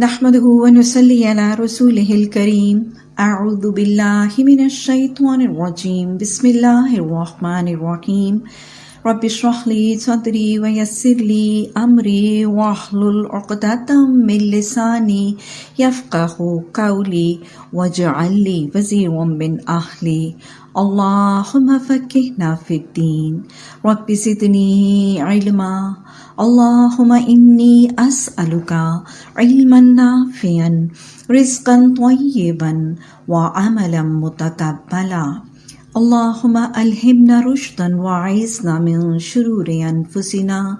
نحمده ونصلي على رسوله الكريم. أعوذ بالله من الشيطان الرجيم. بسم الله الرحمن الرحيم. رب اشرح لي صدري ويسر لي أمري واحلل عقدة من لساني يفقه قولي واجعل لي وزيرا من أهلي. اللهم فكهنا في الدين. رب زدني علما. اللهم إني أسألك علما نافعا رزقا طيبا وعملا متقبلا. اللهم ألهمنا رشدا وعيزنا من شرور أنفسنا.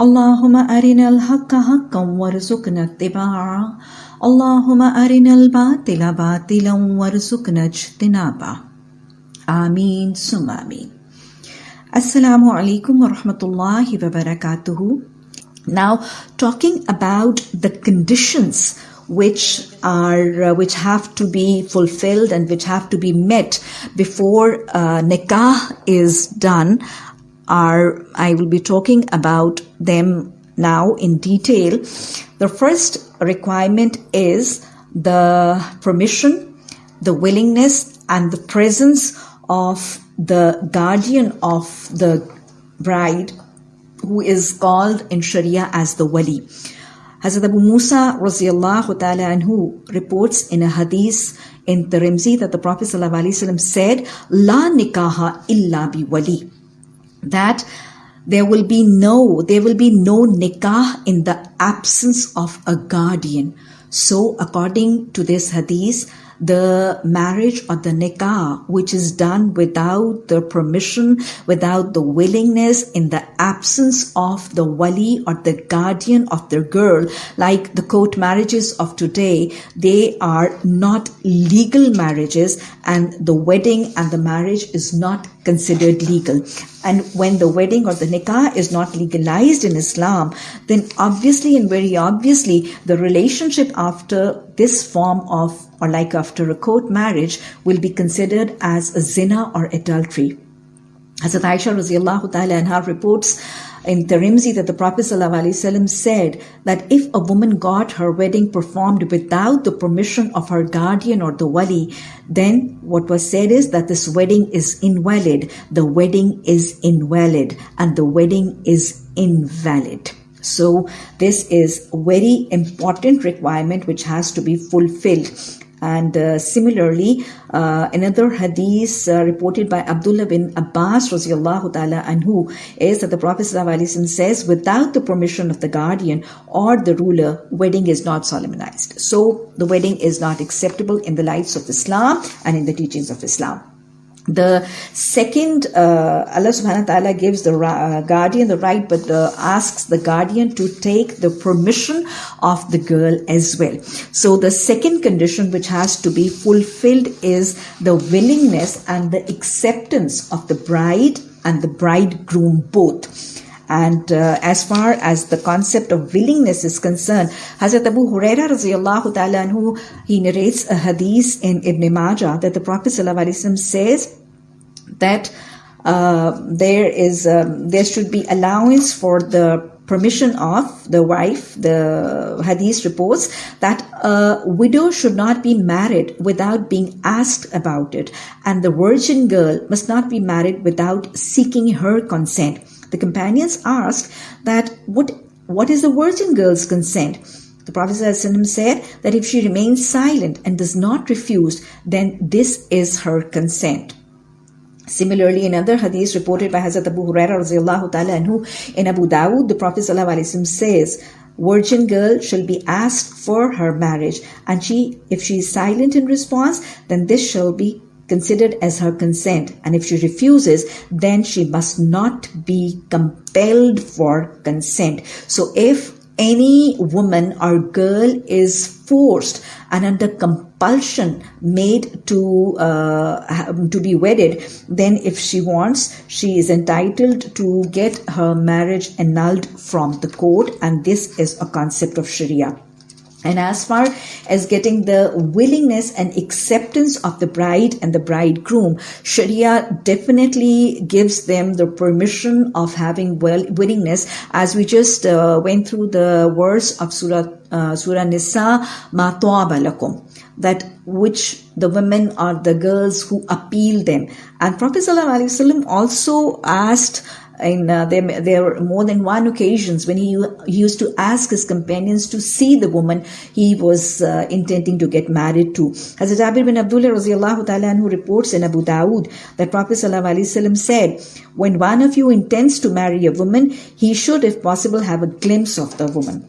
اللهم أرنا الحق حقا وارزقنا اتباعه. اللهم أرنا الباطل باطلا وارزقنا اجتنابه. آمين ثم آمين. Assalamu alaikum wa rahmatullahi wa barakatuhu. Now, talking about the conditions which are uh, which have to be fulfilled and which have to be met before uh, nikah is done are I will be talking about them now in detail. The first requirement is the permission, the willingness and the presence of the guardian of the bride who is called in Sharia as the wali. Hazrat Abu Musa radiallahu ta'ala anhu reports in a hadith in Tirmidhi that the Prophet said, La nikaha illa bi wali. That there will be no, there will be no nikah in the absence of a guardian. So according to this hadith, the marriage or the nikah which is done without the permission, without the willingness, in the absence of the wali or the guardian of the girl, like the court marriages of today, they are not legal marriages and the wedding and the marriage is not considered legal. And when the wedding or the nikah is not legalized in Islam, then obviously and very obviously the relationship after this form of or like after a court marriage will be considered as a zina or adultery. Hazrat Aisha radiallahu ta'ala anha reports in Tirmidhi that the Prophet ﷺ said that if a woman got her wedding performed without the permission of her guardian or the wali, then what was said is that this wedding is invalid. The wedding is invalid and the wedding is invalid. So this is a very important requirement which has to be fulfilled. And uh, similarly, uh, another hadith uh, reported by Abdullah bin Abbas ta'ala anhu is that the Prophet says, without the permission of the guardian or the ruler, wedding is not solemnized. So the wedding is not acceptable in the lights of Islam and in the teachings of Islam. The second, uh, Allah subhanahu wa ta'ala gives the uh, guardian the right, but uh, asks the guardian to take the permission of the girl as well. So the second condition which has to be fulfilled is the willingness and the acceptance of the bride and the bridegroom both. And uh, as far as the concept of willingness is concerned, Hazrat Abu Huraira anhu, he narrates a hadith in Ibn Majah that the Prophet says that uh, there is um, there should be allowance for the permission of the wife. The hadith reports that a widow should not be married without being asked about it, and the virgin girl must not be married without seeking her consent. The companions asked that what what is the virgin girl's consent? The Prophet said that if she remains silent and does not refuse, then this is her consent. Similarly, in other hadiths reported by Hazrat Abu Huraira ta'ala anhu, in Abu Dawud, the Prophet says, Virgin girl shall be asked for her marriage, and she, if she is silent in response, then this shall be considered as her consent. And if she refuses, then she must not be compelled for consent. So if any woman or girl is forced and under compulsion made to uh, to be wedded then if she wants she is entitled to get her marriage annulled from the court and this is a concept of sharia and as far as getting the willingness and acceptance of the bride and the bridegroom, Sharia definitely gives them the permission of having well willingness. As we just uh, went through the verse of Surah uh, Surah Nisa, ma lakum that which the women or the girls who appeal them. And Prophet ﷺ also asked in uh, there, there were more than one occasions when he, used to ask his companions to see the woman he was uh, intending to get married to. Hazrat Jabir bin Abdullah ta'ala who reports in Abu Dawood that Prophet said, when one of you intends to marry a woman, he should if possible have a glimpse of the woman.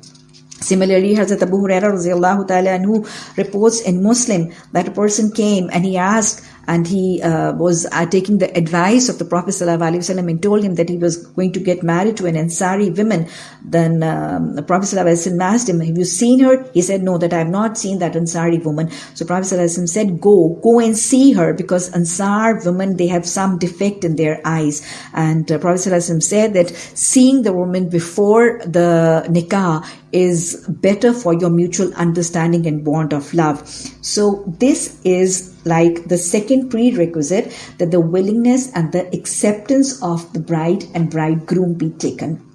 Similarly, Hazrat Abu Huraira ta'ala reports in Muslim that a person came and he asked and he uh, was uh, taking the advice of the Prophet ﷺ and told him that he was going to get married to an Ansari woman. Then um, the Prophet ﷺ asked him, have you seen her? He said, no, that I have not seen that Ansari woman. So Prophet ﷺ said, go, go and see her because Ansar women, they have some defect in their eyes. And uh, Prophet ﷺ said that seeing the woman before the nikah is better for your mutual understanding and bond of love. So this is like the second prerequisite that the willingness and the acceptance of the bride and bridegroom be taken.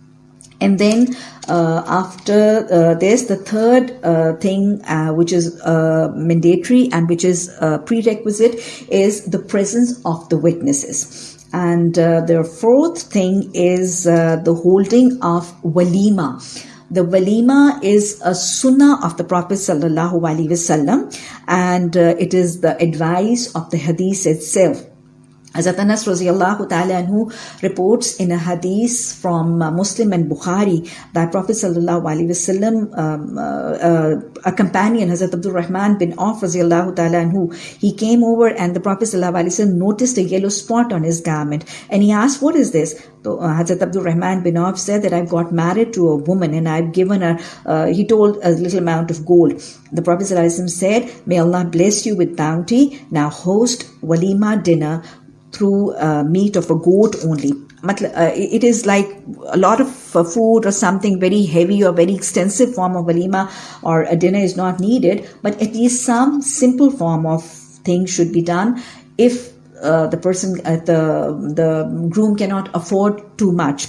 And then uh, after uh, this, the third uh, thing uh, which is uh, mandatory and which is uh, prerequisite is the presence of the witnesses. And the fourth thing is the holding of walima. The walima is a sunnah of the Prophet sallallahu alaihi wasallam, and uh, it is the advice of the hadith itself. Hazrat Anas radiallahu ta'ala anhu reports in a hadith from uh, Muslim and Bukhari that Prophet sallallahu alaihi wasallam, um, uh, uh, a companion, Hazrat Abdul Rahman bin Auf radiallahu ta'ala anhu, he came over and the Prophet sallallahu alaihi wasallam noticed a yellow spot on his garment and he asked, what is this? So uh, Hazrat Abdul Rahman bin Auf said that I've got married to a woman and I've given her, uh, he told a little amount of gold. The Prophet ﷺ said, may Allah bless you with bounty. Now host walima dinner through uh, meat of a goat only. Uh, it is like a lot of uh, food or something very heavy or very extensive form of walima or a dinner is not needed, but at least some simple form of thing should be done if uh, the person, uh, the the groom cannot afford too much.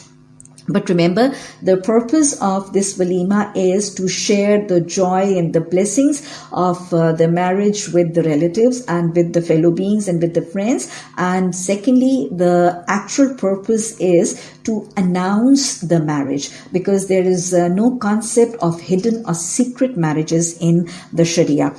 But remember, the purpose of this walima is to share the joy and the blessings of uh, the marriage with the relatives and with the fellow beings and with the friends. And secondly, the actual purpose is to announce the marriage because there is uh, no concept of hidden or secret marriages in the Sharia.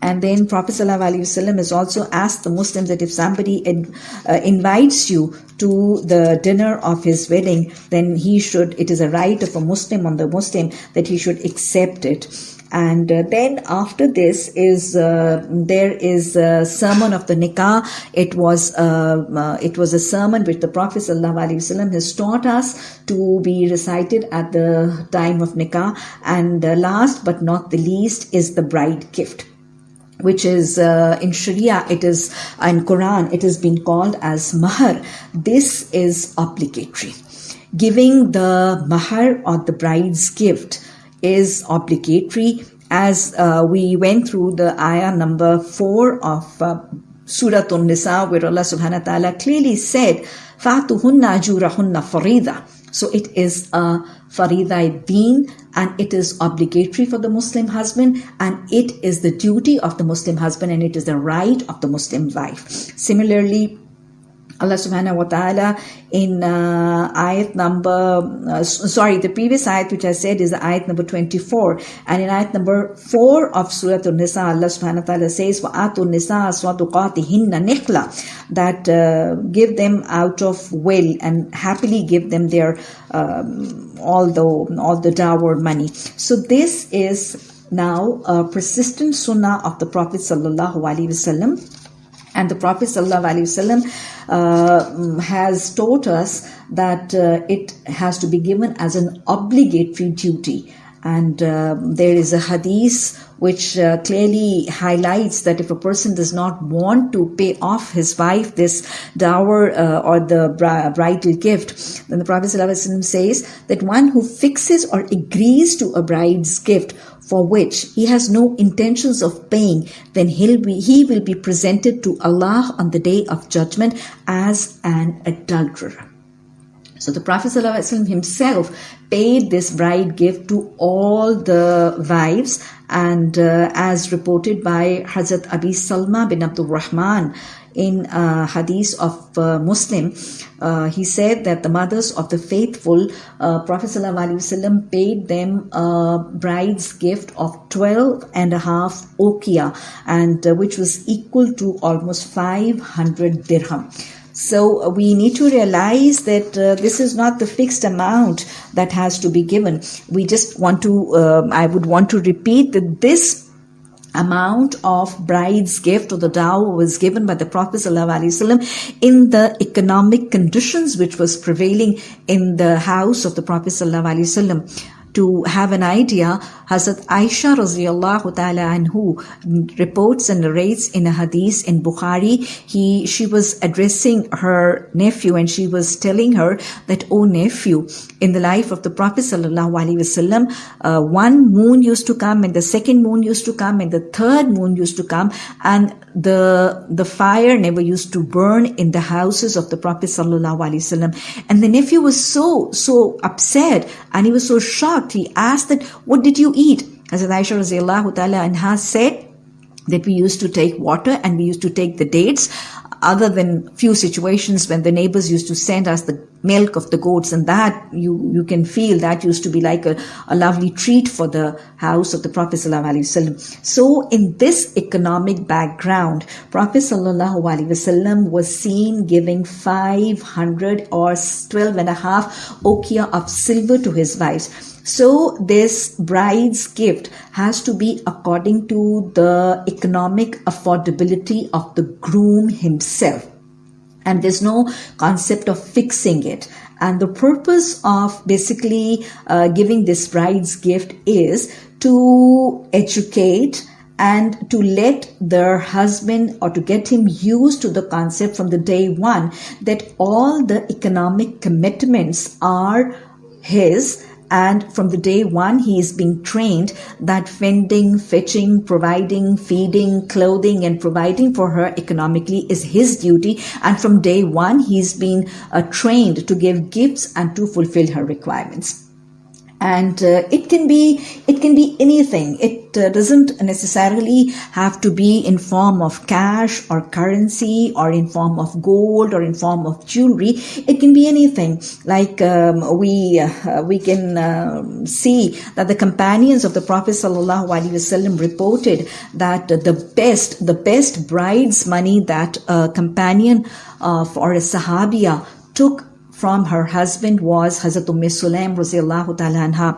And then Prophet ﷺ has also asked the Muslims that if somebody uh, invites you to the dinner of his wedding, then he should, it is a right of a Muslim on the Muslim that he should accept it. And uh, then after this is uh, there is a sermon of the nikah. It was uh, uh it was a sermon which the Prophet ﷺ has taught us to be recited at the time of nikah. And uh, last but not the least is the bride gift which is uh, in Sharia, it is in Quran, it has been called as mahar. This is obligatory. Giving the mahar or the bride's gift is obligatory. As uh, we went through the ayah number four of uh, Surah An-Nisa, where Allah Subhanahu wa Taala clearly said, "Fatuhunna ajurahunna farida." So it is a farida deen and it is obligatory for the Muslim husband and it is the duty of the Muslim husband and it is the right of the Muslim wife. Similarly, Allah subhanahu wa ta'ala in uh, ayat number, uh, sorry, the previous ayat which I said is the ayat number 24. And in ayat number 4 of Surah An-Nisa, Allah subhanahu wa ta'ala says, وَآتُوا النِّسَاءَ صَدُقَاتِهِنَّ نِخْلَةً That uh, give them out of will and happily give them their, um, all, the, all the dower money. So this is now a persistent sunnah of the Prophet sallallahu alaihi wasallam and the Prophet ﷺ, uh, has taught us that uh, it has to be given as an obligatory duty. And uh, there is a hadith which uh, clearly highlights that if a person does not want to pay off his wife this dower uh, or the bridal gift, then the Prophet ﷺ says that one who fixes or agrees to a bride's gift for which he has no intentions of paying, then he'll be, he will be presented to Allah on the day of judgment as an adulterer. So the Prophet ﷺ himself paid this bride gift to all the wives and uh, as reported by Hazrat Abi Salma bin Abdul Rahman in uh, hadith of uh, Muslim, uh, he said that the mothers of the faithful, uh, Prophet ﷺ paid them a bride's gift of 12 and a half uqiyah and uh, which was equal to almost 500 dirham. So uh, we need to realize that uh, this is not the fixed amount that has to be given. We just want to, uh, I would want to repeat that this amount of bride's gift or the dower was given by the Prophet ﷺ in the economic conditions which was prevailing in the house of the Prophet ﷺ to have an idea, Hazrat Aisha radiallahu ta'ala anhu reports and narrates in a hadith in Bukhari, he, she was addressing her nephew and she was telling her that, oh nephew, in the life of the Prophet sallallahu alaihi wasallam, uh, one moon used to come and the second moon used to come and the third moon used to come and the, the fire never used to burn in the houses of the Prophet. And the nephew was so, so upset and he was so shocked he asked that, what did you eat? Hazrat Aisha radiallahu ta'ala anha said that we used to take water and we used to take the dates other than few situations when the neighbors used to send us the milk of the goats and that you you can feel that used to be like a, a lovely treat for the house of the prophet sallallahu so in this economic background prophet sallallahu was seen giving 500 or 12 and a half uqiyah of silver to his wives so this bride's gift has to be according to the economic affordability of the groom himself. And there's no concept of fixing it. And the purpose of basically uh, giving this bride's gift is to educate and to let their husband or to get him used to the concept from the day one that all the economic commitments are his and from the day one, he is being trained that fending, fetching, providing, feeding, clothing, and providing for her economically is his duty. And from day one, he's been uh, trained to give gifts and to fulfill her requirements and uh, it can be it can be anything. It uh, doesn't necessarily have to be in form of cash or currency or in form of gold or in form of jewelry. It can be anything. Like um, we uh, we can um, see that the companions of the prophet sallallahu alaihi wasallam reported that the best the best bride's money that a companion of or a sahabiya took from her husband was Hazrat Umm Sulaim radiallahu ta'ala anha.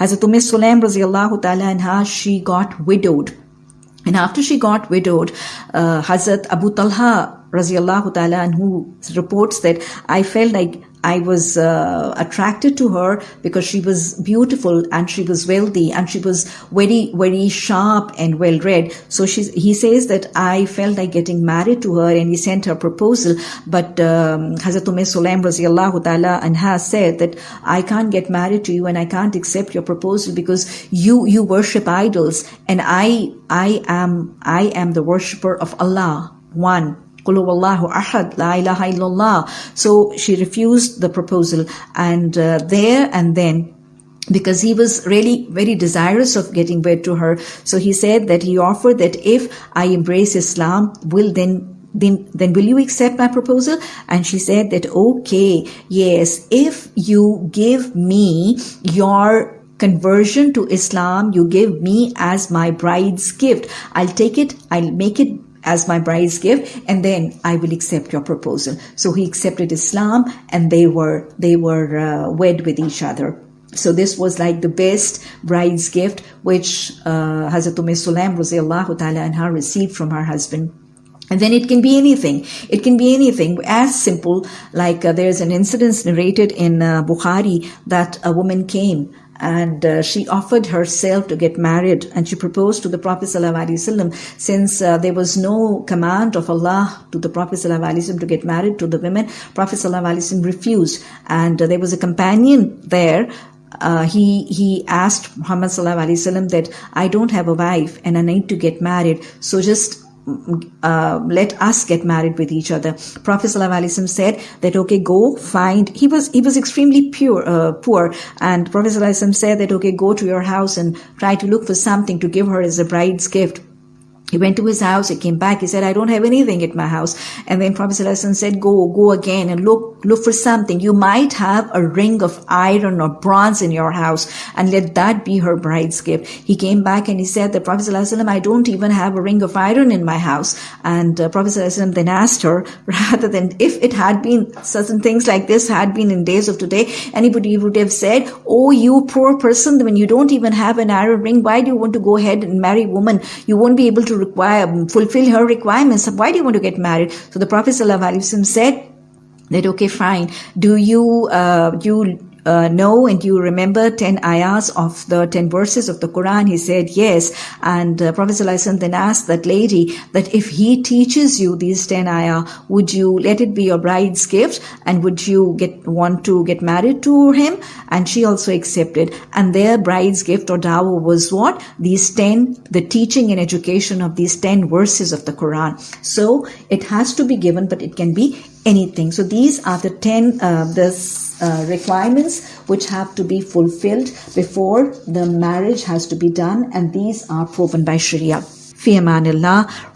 Hazrat Umm Sulaim radiallahu ta'ala anha, she got widowed. And after she got widowed, uh, Hazrat Abu Talha radiallahu ta'ala anhu reports that I felt like I was uh, attracted to her because she was beautiful and she was wealthy and she was very, very sharp and well read. So she, he says that I felt like getting married to her and he sent her proposal. But um, Hazrat Umm Sulaim radiallahu ta'ala anha said that I can't get married to you and I can't accept your proposal because you, you worship idols and I, I am, I am the worshipper of Allah, one. Ahad, La ilaha illallah. So she refused the proposal and uh, there and then because he was really very desirous of getting wed to her. So he said that he offered that if I embrace Islam, will then then, then will you accept my proposal? And she said that, okay, yes, if you give me your conversion to Islam, you give me as my bride's gift. I'll take it, I'll make it as my bride's gift and then I will accept your proposal. So he accepted Islam and they were, they were uh, wed with each other. So this was like the best bride's gift which uh, Hazrat Umm Sulaim ta'ala anha received from her husband. And then it can be anything. It can be anything as simple like uh, there's an incident narrated in uh, Bukhari that a woman came and uh, she offered herself to get married and she proposed to the prophet wasallam. Since uh, there was no command of allah to the prophet wasallam to get married to the women prophet wasallam refused. And uh, there was a companion there uh, he he asked Muhammad sallallahu that I don't have a wife and I need to get married, so just uh, let us get married with each other. Prophet ﷺ said that okay, go find. He was he was extremely pure, uh, poor, and Prophet ﷺ said that okay, go to your house and try to look for something to give her as a bride's gift. He went to his house, he came back, he said, I don't have anything at my house. And then Prophet ﷺ said, go, go again and look, look for something. You might have a ring of iron or bronze in your house and let that be her bride's gift. He came back and he said, the Prophet ﷺ, I don't even have a ring of iron in my house. And uh, Prophet ﷺ then asked her, rather than if it had been certain things like this had been in days of today, anybody would have said, oh, you poor person, when you don't even have an iron ring, why do you want to go ahead and marry a woman? You won't be able to require, fulfill her requirements. Why do you want to get married? So the Prophet said that, okay, fine. Do you, uh, you uh, know and you remember 10 ayahs of the 10 verses of the Quran? He said, yes. And uh, Prophet then asked that lady that if he teaches you these 10 ayah, would you let it be your bride's gift? And would you get, want to get married to him? And she also accepted. And their bride's gift or dower was what? These 10, the teaching and education of these 10 verses of the Quran. So it has to be given, but it can be anything. So these are the 10, uh, the uh, requirements which have to be fulfilled before the marriage has to be done and these are proven by Sharia. Fi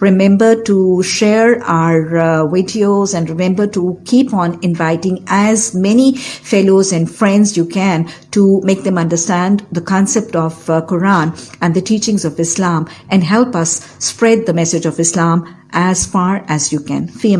Remember to share our uh, videos and remember to keep on inviting as many fellows and friends you can to make them understand the concept of uh, Quran and the teachings of Islam and help us spread the message of Islam as far as you can. Fi